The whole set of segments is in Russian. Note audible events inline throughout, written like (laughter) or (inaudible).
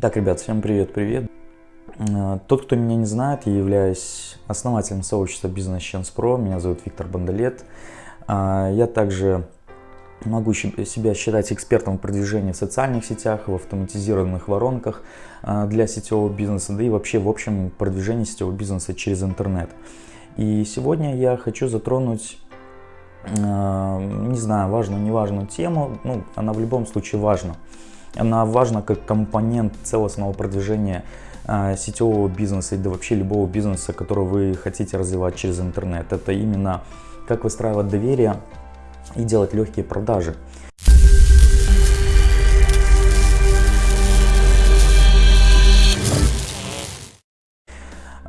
Так, ребят, всем привет-привет. Э, тот, кто меня не знает, я являюсь основателем сообщества Business Chance Pro. Меня зовут Виктор Бандалет. Э, я также могу себя считать экспертом в продвижении в социальных сетях, в автоматизированных воронках э, для сетевого бизнеса, да и вообще в общем продвижении сетевого бизнеса через интернет. И сегодня я хочу затронуть, не знаю, важную, неважную тему, ну, она в любом случае важна. Она важна как компонент целостного продвижения а, сетевого бизнеса и да вообще любого бизнеса, который вы хотите развивать через интернет. Это именно как выстраивать доверие и делать легкие продажи.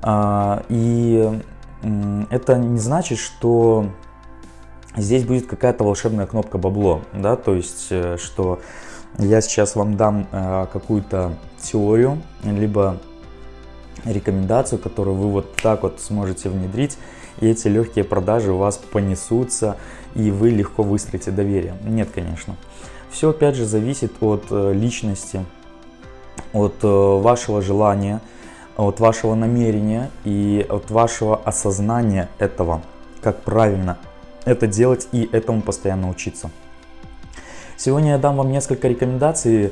А, и это не значит, что здесь будет какая-то волшебная кнопка бабло, да, то есть, э, что я сейчас вам дам э, какую-то теорию, либо рекомендацию, которую вы вот так вот сможете внедрить, и эти легкие продажи у вас понесутся, и вы легко выстроите доверие. Нет, конечно. Все опять же зависит от э, личности, от э, вашего желания, от вашего намерения и от вашего осознания этого, как правильно это делать и этому постоянно учиться. Сегодня я дам вам несколько рекомендаций,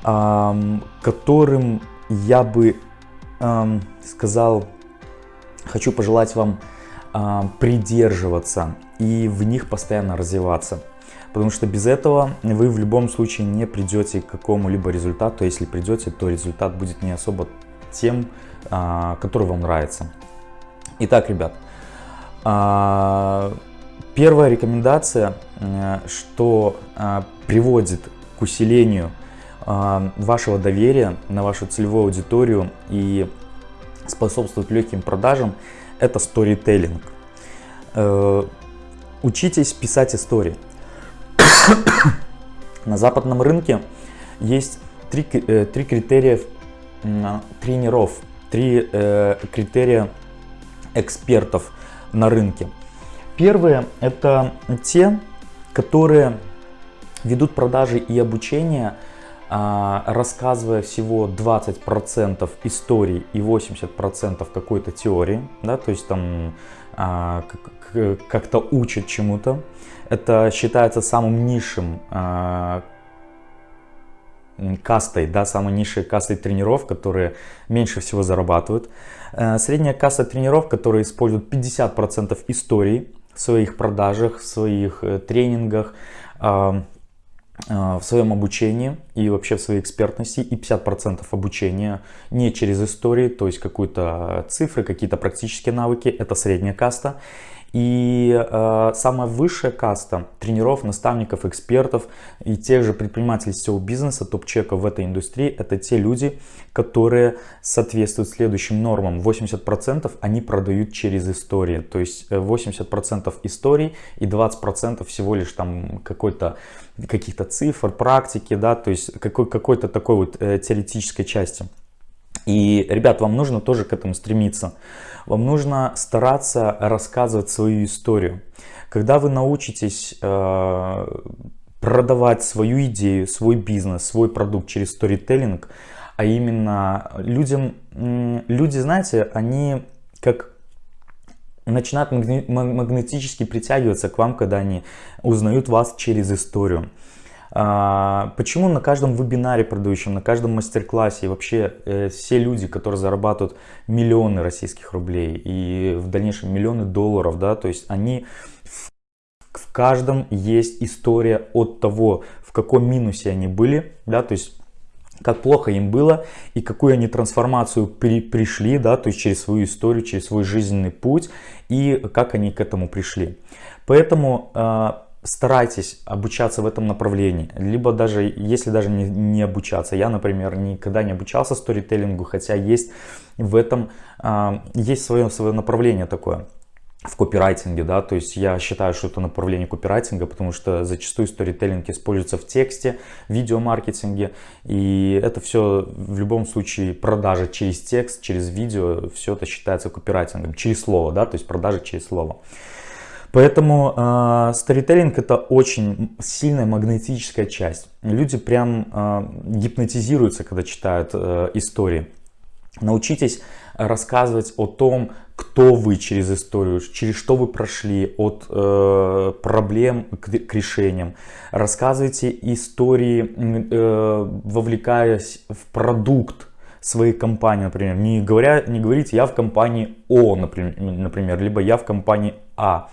которым я бы сказал, хочу пожелать вам придерживаться и в них постоянно развиваться. Потому что без этого вы в любом случае не придете к какому-либо результату. Если придете, то результат будет не особо тем, а, который вам нравится. Итак, ребят, а, Первая рекомендация, что э, приводит к усилению э, вашего доверия на вашу целевую аудиторию и способствует легким продажам, это сторителлинг. Учитесь писать истории. На западном рынке есть три, три критерия тренеров, три критерия экспертов на рынке. Первые это те, которые ведут продажи и обучение, а, рассказывая всего 20% историй и 80% какой-то теории, да, то есть там а, как-то учат чему-то. Это считается самым низшим а, кастой, да, самой низшей кастой тренеров, которые меньше всего зарабатывают. Э, средняя касса тренеров, которые используют 50% историй, в своих продажах, в своих э, тренингах, а, а, в своем обучении и вообще в своей экспертности и 50% обучения не через истории, то есть какую-то цифры, какие-то практические навыки, это средняя каста. И э, самая высшая каста тренеров, наставников, экспертов и тех же предпринимателей сетевого бизнеса, топ-чеков в этой индустрии, это те люди, которые соответствуют следующим нормам. 80% они продают через истории, то есть 80% э, историй и 20% всего лишь там какой-то каких-то цифр, практики, да, то есть какой, какой-то такой вот э, теоретической части. И, ребят, вам нужно тоже к этому стремиться. Вам нужно стараться рассказывать свою историю. Когда вы научитесь э, продавать свою идею, свой бизнес, свой продукт через сторителлинг, а именно людям, люди, знаете, они как начинают магнетически притягиваться к вам, когда они узнают вас через историю. А, почему на каждом вебинаре продающем, на каждом мастер-классе и вообще э, все люди, которые зарабатывают миллионы российских рублей и в дальнейшем миллионы долларов, да, то есть они в, каждом есть история от того, в каком минусе они были, да, то есть как плохо им было и какую они трансформацию при, пришли, да, то есть через свою историю, через свой жизненный путь и как они к этому пришли. Поэтому а, старайтесь обучаться в этом направлении, либо даже, если даже не, не обучаться. Я, например, никогда не обучался сторителлингу, хотя есть в этом, э, есть свое, свое направление такое в копирайтинге, да, то есть я считаю, что это направление копирайтинга, потому что зачастую сторителлинг используется в тексте, видеомаркетинге, и это все в любом случае продажа через текст, через видео, все это считается копирайтингом, через слово, да, то есть продажа через слово. Поэтому э, сторителлинг это очень сильная магнетическая часть. Люди прям э, гипнотизируются, когда читают э, истории. Научитесь рассказывать о том, кто вы через историю, через что вы прошли, от э, проблем к, к решениям. Рассказывайте истории, э, вовлекаясь в продукт своей компании, например. Не, говоря, не говорите «я в компании О», например, например, либо «я в компании А».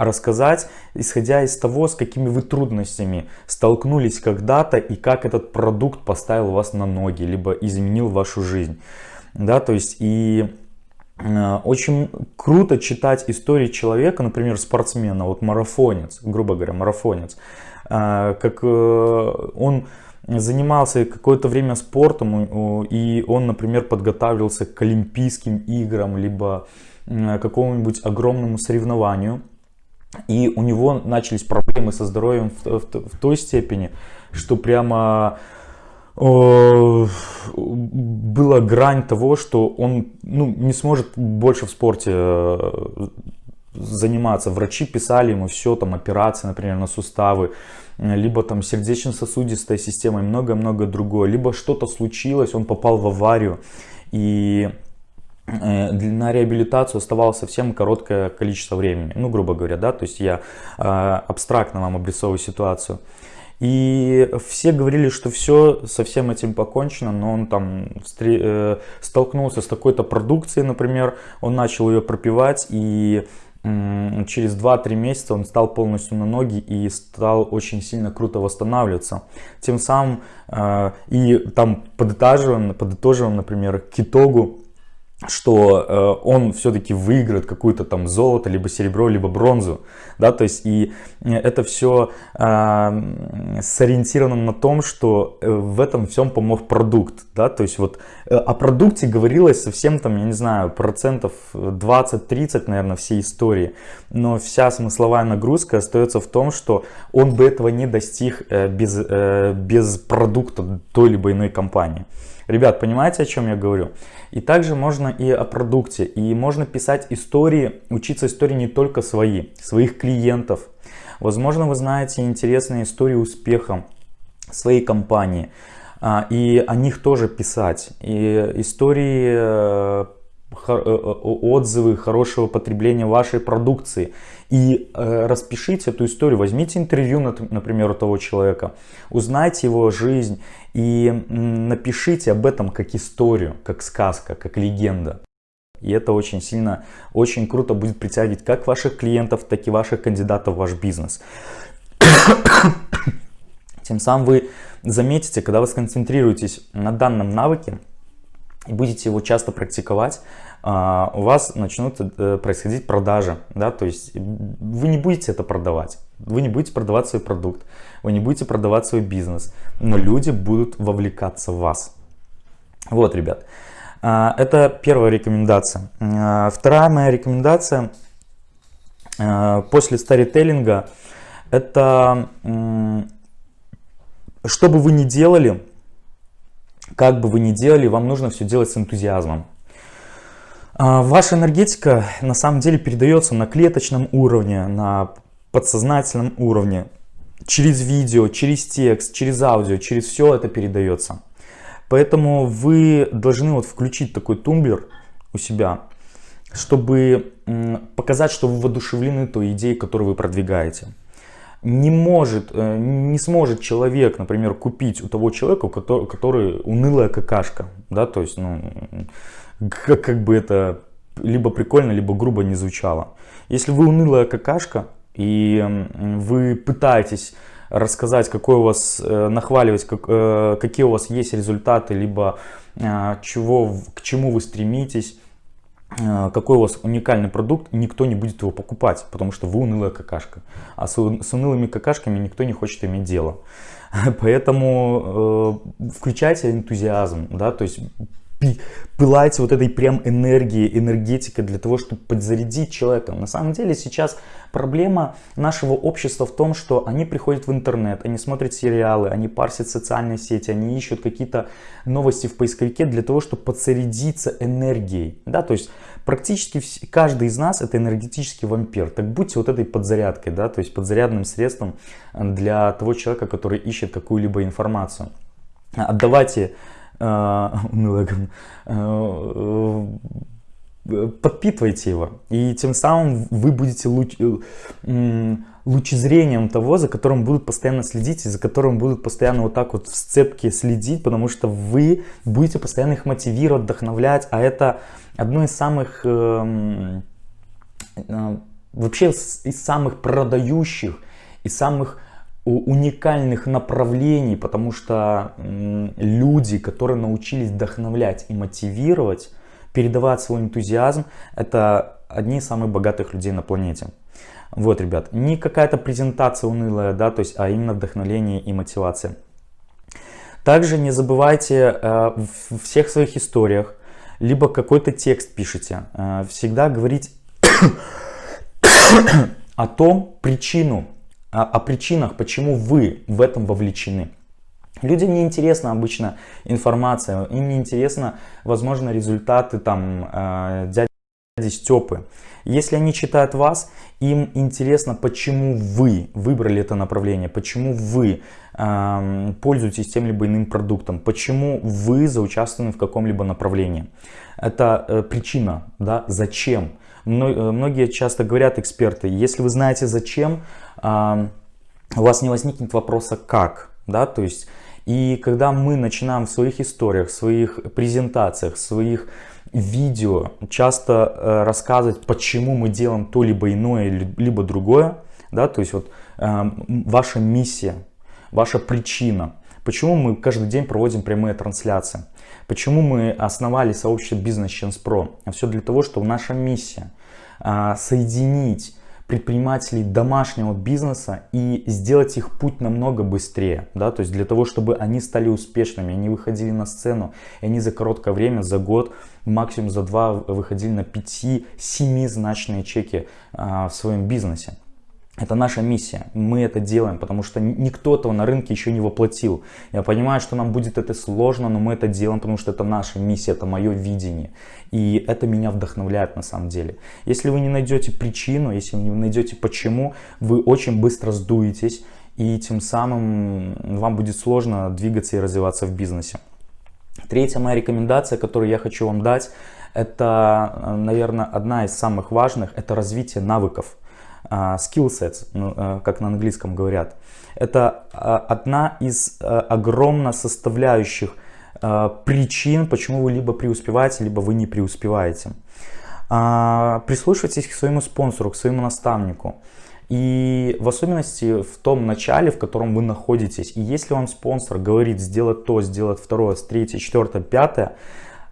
Рассказать, исходя из того, с какими вы трудностями столкнулись когда-то и как этот продукт поставил вас на ноги, либо изменил вашу жизнь. Да, то есть и э, очень круто читать истории человека, например, спортсмена, вот марафонец, грубо говоря, марафонец, э, как э, он занимался какое-то время спортом, и он, например, подготавливался к Олимпийским играм, либо какому-нибудь огромному соревнованию, и у него начались проблемы со здоровьем в, в, в той степени, что прямо была грань того, что он ну, не сможет больше в спорте э, заниматься. Врачи писали ему все, там операции, например, на суставы, либо там сердечно-сосудистая система и многое-многое другое. Либо что-то случилось, он попал в аварию и э, на реабилитацию оставалось совсем короткое количество времени, ну, грубо говоря, да, то есть я э, абстрактно вам обрисовываю ситуацию. И все говорили, что все со всем этим покончено, но он там э, столкнулся с такой-то продукцией, например, он начал ее пропивать, и через 2-3 месяца он стал полностью на ноги и стал очень сильно круто восстанавливаться. Тем самым, э, и там подытоживаем, подытоживаем, например, к итогу, что э, он все-таки выиграет какую-то там золото, либо серебро, либо бронзу, да, то есть и э, это все э, сориентировано на том, что э, в этом всем помог продукт, да, то есть вот э, о продукте говорилось совсем там, я не знаю, процентов 20-30, наверное, всей истории, но вся смысловая нагрузка остается в том, что он бы этого не достиг э, без, э, без продукта той либо иной компании. Ребят, понимаете, о чем я говорю? И также можно и о продукте. И можно писать истории, учиться истории не только свои, своих клиентов. Возможно, вы знаете интересные истории успеха своей компании. А, и о них тоже писать. И истории э, э, отзывы хорошего потребления вашей продукции и э, распишите эту историю, возьмите интервью, например, у того человека, узнайте его жизнь и напишите об этом как историю, как сказка, как легенда. И это очень сильно, очень круто будет притягивать как ваших клиентов, так и ваших кандидатов в ваш бизнес. (coughs) Тем самым вы заметите, когда вы сконцентрируетесь на данном навыке будете его часто практиковать, а, у вас начнут э, происходить продажи. Да? То есть вы не будете это продавать, вы не будете продавать свой продукт, вы не будете продавать свой бизнес, но люди будут вовлекаться в вас. Вот, ребят, а, это первая рекомендация. А, вторая моя рекомендация после старителлинга, это что бы вы ни делали, как бы вы ни делали, вам нужно все делать с энтузиазмом. А, ваша энергетика на самом деле передается на клеточном уровне, на подсознательном уровне, через видео, через текст, через аудио, через все это передается. Поэтому вы должны вот включить такой тумблер у себя, чтобы показать, что вы воодушевлены той идеей, которую вы продвигаете. Не может, э, не сможет человек, например, купить у того человека, который, который унылая какашка, да, то есть, ну, как, как бы это либо прикольно, либо грубо не звучало. Если вы унылая какашка, и вы пытаетесь рассказать, какой у вас, э, нахваливать, как, э, какие у вас есть результаты, либо э, чего, к чему вы стремитесь, какой у вас уникальный продукт, никто не будет его покупать, потому что вы унылая какашка. А с, с унылыми какашками никто не хочет иметь дело. (laughs) Поэтому э, включайте энтузиазм, да, то есть пылаете вот этой прям энергией, энергетикой для того, чтобы подзарядить человека. На самом деле сейчас проблема нашего общества в том, что они приходят в интернет, они смотрят сериалы, они парсят социальные сети, они ищут какие-то новости в поисковике для того, чтобы подзарядиться энергией. Да, то есть практически каждый из нас это энергетический вампир. Так будьте вот этой подзарядкой, да, то есть подзарядным средством для того человека, который ищет какую-либо информацию. Отдавайте (laughs) э, э, подпитывайте его. И тем самым вы будете луч, э, лучезрением того, за которым будут постоянно следить, и за которым будут постоянно вот так вот в сцепке следить, потому что вы будете постоянно их мотивировать, вдохновлять, а это одно из самых, э, э, вообще из самых продающих, и самых уникальных направлений, потому что люди, которые научились вдохновлять и мотивировать, передавать свой энтузиазм, это одни из самых богатых людей на планете. Вот, ребят, не какая-то презентация унылая, да, то есть, а именно вдохновление и мотивация. Также не забывайте э, в всех своих историях, либо какой-то текст пишите, э, всегда говорить (coughs) о том причину, о, о причинах, почему вы в этом вовлечены. Людям не интересна обычно информация, им не интересно, возможно, результаты там э, дяди Степы. Если они читают вас, им интересно, почему вы выбрали это направление, почему вы э, пользуетесь тем либо иным продуктом, почему вы заучаствованы в каком-либо направлении. Это э, причина, да, зачем. Э, многие часто говорят эксперты, если вы знаете зачем, э, у вас не возникнет вопроса как, да, то есть и когда мы начинаем в своих историях, в своих презентациях, в своих видео часто э, рассказывать, почему мы делаем то либо иное, либо другое, да, то есть вот э, ваша миссия, ваша причина, почему мы каждый день проводим прямые трансляции, почему мы основали сообщество Business Chance Pro, а все для того, чтобы наша миссия э, соединить предпринимателей домашнего бизнеса и сделать их путь намного быстрее, да, то есть для того, чтобы они стали успешными, они выходили на сцену, и они за короткое время, за год, максимум за два выходили на 5-7 значные чеки а, в своем бизнесе. Это наша миссия. Мы это делаем, потому что никто этого на рынке еще не воплотил. Я понимаю, что нам будет это сложно, но мы это делаем, потому что это наша миссия, это мое видение. И это меня вдохновляет на самом деле. Если вы не найдете причину, если вы не найдете почему, вы очень быстро сдуетесь. И тем самым вам будет сложно двигаться и развиваться в бизнесе. Третья моя рекомендация, которую я хочу вам дать, это, наверное, одна из самых важных, это развитие навыков. А, skill sets, ну, э, как на английском говорят. Это а, одна из огромно составляющих причин, почему вы либо преуспеваете, либо вы не преуспеваете. А, прислушивайтесь к своему спонсору, к своему наставнику. И в особенности в том начале, в котором вы находитесь. И если вам спонсор говорит сделать то, сделать второе, третье, четвертое, пятое,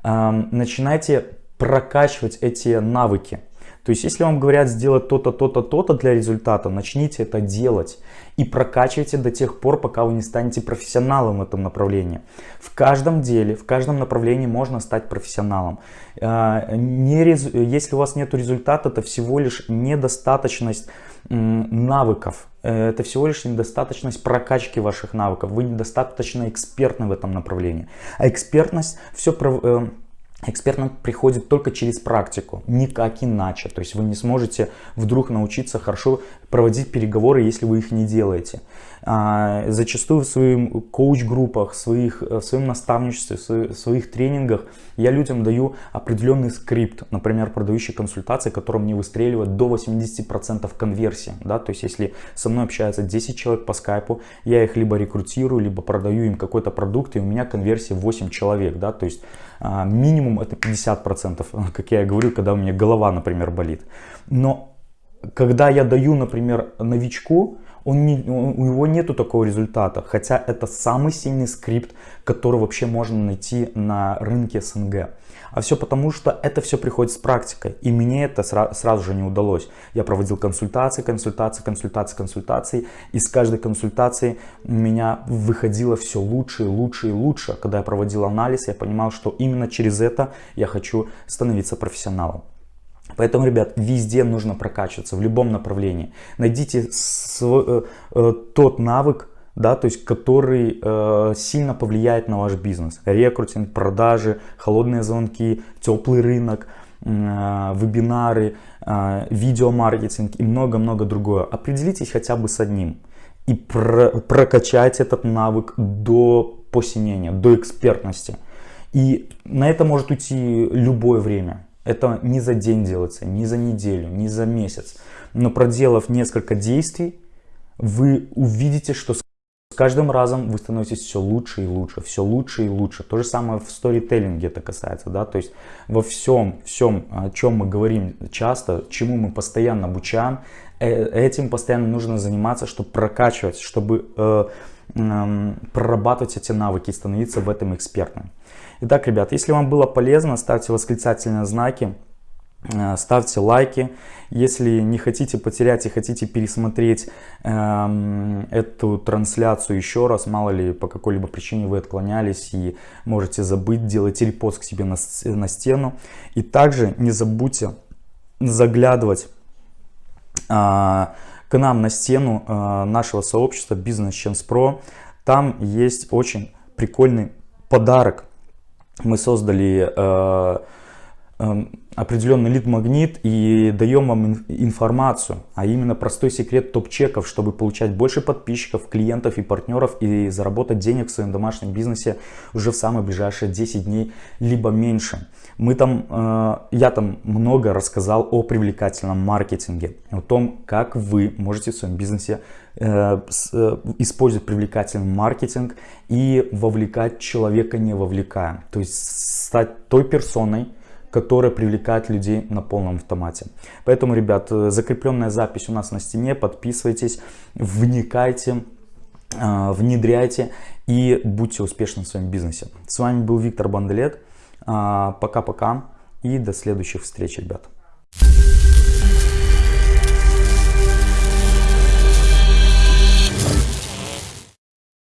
начинайте прокачивать эти навыки. То есть, если вам говорят сделать то-то, то-то, то-то для результата, начните это делать и прокачивайте до тех пор, пока вы не станете профессионалом в этом направлении. В каждом деле, в каждом направлении можно стать профессионалом. А, если у вас нет результата, это всего лишь недостаточность навыков. Э, это всего лишь недостаточность прокачки ваших навыков. Вы недостаточно экспертны в этом направлении. А экспертность все Экспертным приходит только через практику, никак иначе. То есть вы не сможете вдруг научиться хорошо проводить переговоры, если вы их не делаете. А, зачастую в своих коуч-группах, своих, в своем наставничестве, в своих тренингах я людям даю определенный скрипт, например, продающий консультации, которым мне выстреливает до 80% конверсии. Да? То есть если со мной общаются 10 человек по скайпу, я их либо рекрутирую, либо продаю им какой-то продукт, и у меня конверсия 8 человек. Да? То есть а, минимум это 50%, (laughs) как я говорю, когда у меня голова, например, болит. Но когда я даю, например, новичку, он не, у него нету такого результата, хотя это самый сильный скрипт, который вообще можно найти на рынке СНГ. А все потому, что это все приходит с практикой. И мне это сра сразу же не удалось. Я проводил консультации, консультации, консультации, консультации. И с каждой консультацией у меня выходило все лучше и лучше и лучше. Когда я проводил анализ, я понимал, что именно через это я хочу становиться профессионалом. Поэтому, ребят, везде нужно прокачиваться, в любом направлении. Найдите свой, э, э, тот навык, да, то есть который э, сильно повлияет на ваш бизнес. Рекрутинг, продажи, холодные звонки, теплый рынок, э, вебинары, э, видеомаркетинг и много-много другое. Определитесь хотя бы с одним и про, прокачайте этот навык до посинения, до экспертности. И на это может уйти любое время. Это не за день делается, не за неделю, не за месяц. Но проделав несколько действий, вы увидите, что с каждым разом вы становитесь все лучше и лучше, все лучше и лучше. То же самое в сторителлинге это касается, да, то есть во всем, всем, о чем мы говорим часто, чему мы постоянно обучаем, э, этим постоянно нужно заниматься, чтобы прокачивать, чтобы э, э, прорабатывать эти навыки и становиться в этом экспертом. Итак, ребят, если вам было полезно, ставьте восклицательные знаки, э, ставьте лайки. Если не хотите потерять и хотите пересмотреть э, эту трансляцию еще раз, мало ли по какой-либо причине вы отклонялись и можете забыть, делайте репост к себе на, на стену. И также не забудьте заглядывать э, к нам на стену э, нашего сообщества Business Chance Pro. Там есть очень прикольный подарок мы создали э, э, определенный лид-магнит и даем вам информацию, а именно простой секрет топ-чеков, чтобы получать больше подписчиков, клиентов и партнеров и заработать денег в своем домашнем бизнесе уже в самые ближайшие 10 дней, либо меньше. Мы там, э, я там много рассказал о привлекательном маркетинге, о том, как вы можете в своем бизнесе э, э, использовать привлекательный маркетинг и вовлекать человека не вовлекая. То есть стать той персоной, которая привлекает людей на полном автомате. Поэтому, ребят, закрепленная запись у нас на стене. Подписывайтесь, вникайте, внедряйте и будьте успешны в своем бизнесе. С вами был Виктор Банделет. А, пока-пока и до следующих встреч, ребят.